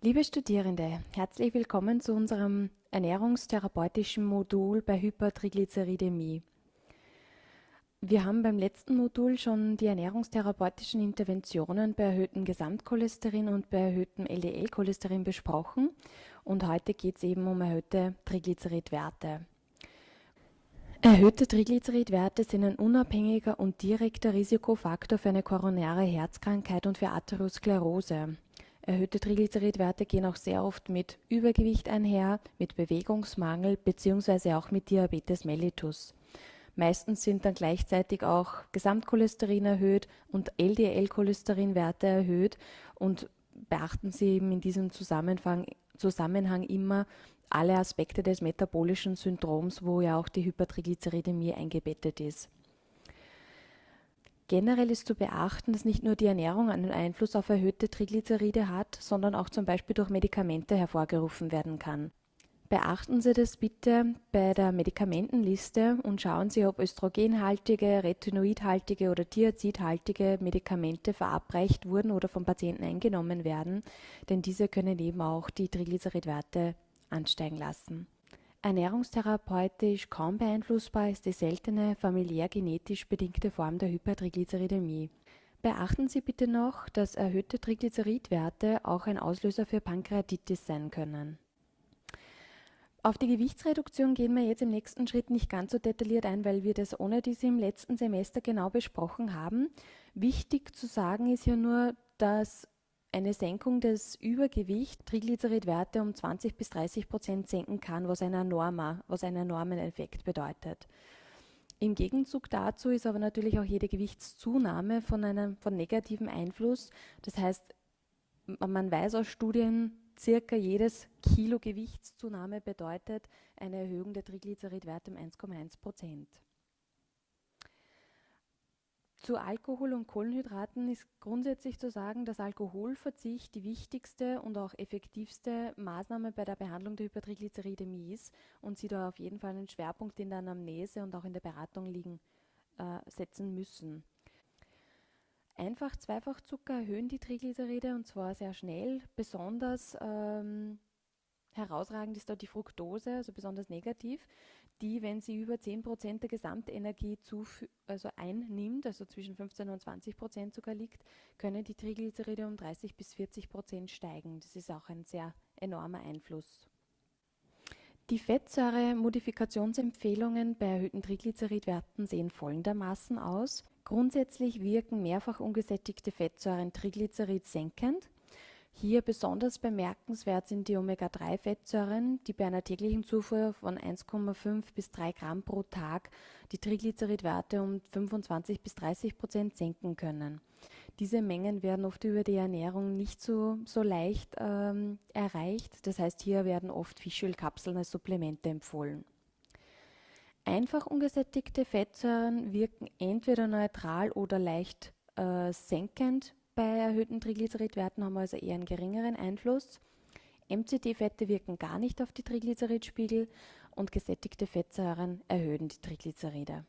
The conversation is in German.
Liebe Studierende, herzlich willkommen zu unserem ernährungstherapeutischen Modul bei Hypertriglyceridämie. Wir haben beim letzten Modul schon die ernährungstherapeutischen Interventionen bei erhöhtem Gesamtcholesterin und bei erhöhtem LDL-Cholesterin besprochen und heute geht es eben um erhöhte Triglyceridwerte. Erhöhte Triglyceridwerte sind ein unabhängiger und direkter Risikofaktor für eine koronare Herzkrankheit und für Atherosklerose. Erhöhte Triglyceridwerte gehen auch sehr oft mit Übergewicht einher, mit Bewegungsmangel bzw. auch mit Diabetes mellitus. Meistens sind dann gleichzeitig auch Gesamtcholesterin erhöht und LDL-Cholesterinwerte erhöht und beachten Sie eben in diesem Zusammenhang, Zusammenhang immer alle Aspekte des metabolischen Syndroms, wo ja auch die Hypertriglyceridämie eingebettet ist. Generell ist zu beachten, dass nicht nur die Ernährung einen Einfluss auf erhöhte Triglyceride hat, sondern auch zum Beispiel durch Medikamente hervorgerufen werden kann. Beachten Sie das bitte bei der Medikamentenliste und schauen Sie, ob östrogenhaltige, retinoidhaltige oder thiazidhaltige Medikamente verabreicht wurden oder vom Patienten eingenommen werden, denn diese können eben auch die Triglyceridwerte ansteigen lassen. Ernährungstherapeutisch kaum beeinflussbar ist die seltene familiär genetisch bedingte Form der Hypertriglyceridämie. Beachten Sie bitte noch, dass erhöhte Triglyceridwerte auch ein Auslöser für Pankreatitis sein können. Auf die Gewichtsreduktion gehen wir jetzt im nächsten Schritt nicht ganz so detailliert ein, weil wir das ohne diese im letzten Semester genau besprochen haben. Wichtig zu sagen ist ja nur, dass eine Senkung des Übergewichts Triglyceridwerte um 20 bis 30 Prozent senken kann, was, ein enormer, was einen enormen Effekt bedeutet. Im Gegenzug dazu ist aber natürlich auch jede Gewichtszunahme von einem von negativem Einfluss. Das heißt, man weiß aus Studien, circa jedes Kilo Gewichtszunahme bedeutet eine Erhöhung der Triglyceridwerte um 1,1 Prozent. Zu Alkohol und Kohlenhydraten ist grundsätzlich zu sagen, dass Alkoholverzicht die wichtigste und auch effektivste Maßnahme bei der Behandlung der Hypertriglyceridämie ist und sie da auf jeden Fall einen Schwerpunkt in der Anamnese und auch in der Beratung liegen, äh, setzen müssen. Einfach Zweifachzucker erhöhen die Triglyceride und zwar sehr schnell. Besonders ähm, herausragend ist dort die Fructose, also besonders negativ die, wenn sie über 10% der Gesamtenergie also einnimmt, also zwischen 15 und 20% sogar liegt, können die Triglyceride um 30 bis 40% steigen. Das ist auch ein sehr enormer Einfluss. Die Fettsäure-Modifikationsempfehlungen bei erhöhten Triglyceridwerten sehen folgendermaßen aus. Grundsätzlich wirken mehrfach ungesättigte Fettsäuren Triglycerid senkend. Hier besonders bemerkenswert sind die Omega-3-Fettsäuren, die bei einer täglichen Zufuhr von 1,5 bis 3 Gramm pro Tag die Triglyceridwerte um 25 bis 30 Prozent senken können. Diese Mengen werden oft über die Ernährung nicht so, so leicht ähm, erreicht. Das heißt, hier werden oft Fischölkapseln als Supplemente empfohlen. Einfach ungesättigte Fettsäuren wirken entweder neutral oder leicht äh, senkend bei erhöhten Triglyceridwerten haben wir also eher einen geringeren Einfluss. MCT-Fette wirken gar nicht auf die Triglyceridspiegel und gesättigte Fettsäuren erhöhen die Triglyceride.